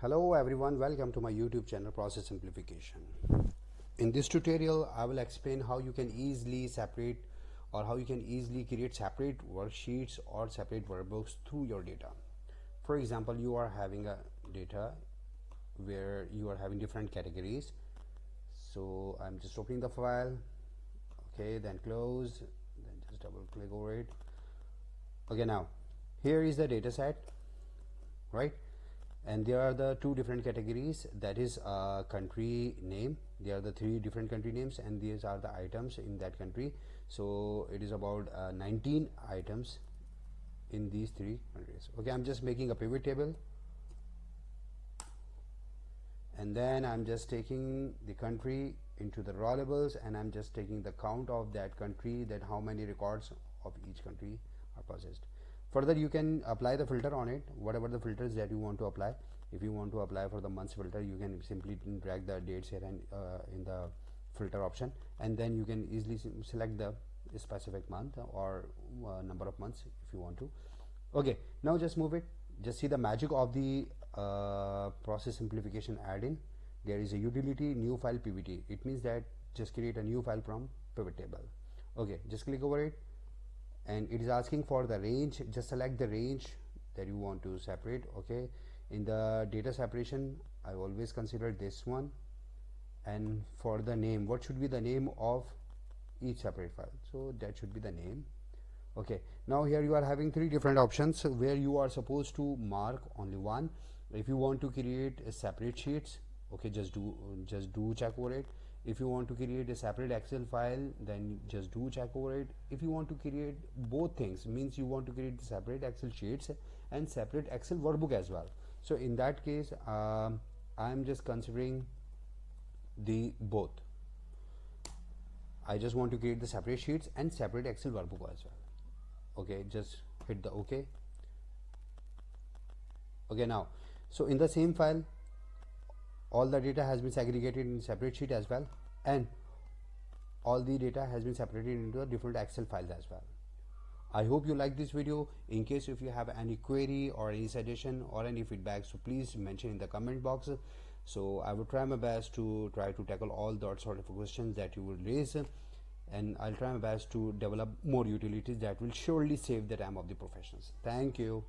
Hello everyone, welcome to my YouTube channel Process Simplification. In this tutorial, I will explain how you can easily separate or how you can easily create separate worksheets or separate workbooks through your data. For example, you are having a data where you are having different categories. So I'm just opening the file, okay, then close, then just double click over it. Okay, now here is the data set, right? And there are the two different categories. That is uh, country name. There are the three different country names and these are the items in that country. So it is about uh, 19 items in these three countries. Okay i'm just making a pivot table. And then i'm just taking the country into the raw and i'm just taking the count of that country that how many records of each country are processed further you can apply the filter on it whatever the filters that you want to apply. If you want to apply for the months filter you can simply drag the dates here and uh, in the filter option. And then you can easily select the specific month or uh, number of months if you want to. Okay now just move it. Just see the magic of the uh, process simplification add-in there is a utility new file pvt it means that just create a new file from pivot table. Okay just click over it and it is asking for the range. Just select the range that you want to separate okay? In the data separation I always consider this one. And for the name what should be the name of each separate file? So that should be the name. Okay now here you are having three different options where you are supposed to mark only one. If you want to create a separate sheets okay just do just do check over it if you want to create a separate excel file then just do check over it. If you want to create both things means you want to create separate excel sheets and separate excel workbook as well. So in that case um, i'm just considering the both. I just want to create the separate sheets and separate excel workbook as well. Okay just hit the ok okay now so in the same file all the data has been segregated in separate sheet as well and all the data has been separated into a different excel files as well. I hope you like this video. In case if you have any query or any suggestion or any feedback so please mention in the comment box. So i will try my best to try to tackle all that sort of questions that you will raise. And i'll try my best to develop more utilities that will surely save the time of the professionals. Thank you